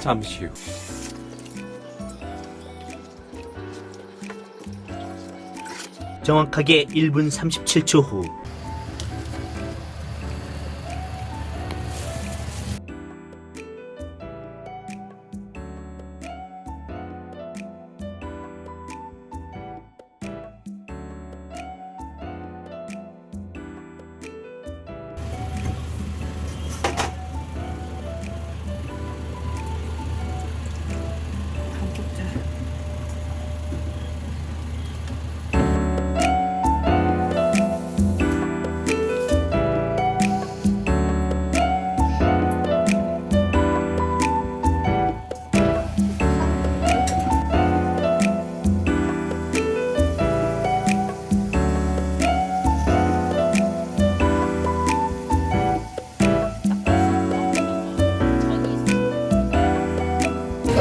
잠시 후. 정확하게 1분 37초 후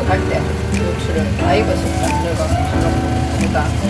갈 때 고추를 다 익어서 딱 들어가서 하는 거보다. 어쩌면